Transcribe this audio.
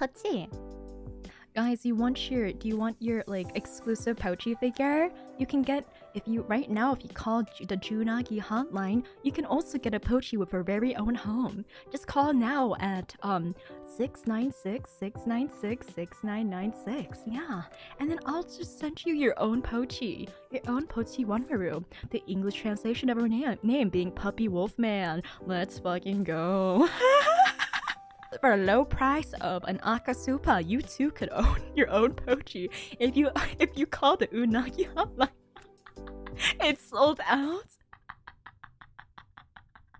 Pochi. Guys, you want your do you want your like exclusive Pochi figure? You can get if you right now if you call the Junagi hotline, you can also get a Pochi with her very own home. Just call now at um 696-696-6996. Yeah. And then I'll just send you your own Pochi. Your own Pochi Wanmaru. The English translation of her name, name being Puppy Wolfman. Let's fucking go. For a low price of an Akasupa, you too could own your own Pochi if you if you call the Unagi hotline. it's sold out.